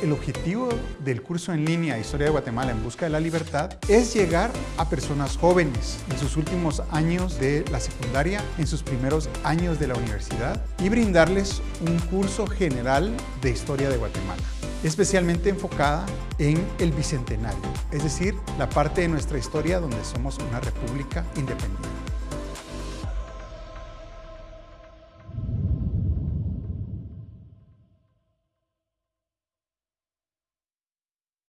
El objetivo del curso en línea Historia de Guatemala en Busca de la Libertad es llegar a personas jóvenes en sus últimos años de la secundaria, en sus primeros años de la universidad y brindarles un curso general de Historia de Guatemala especialmente enfocada en el Bicentenario, es decir, la parte de nuestra historia donde somos una república independiente.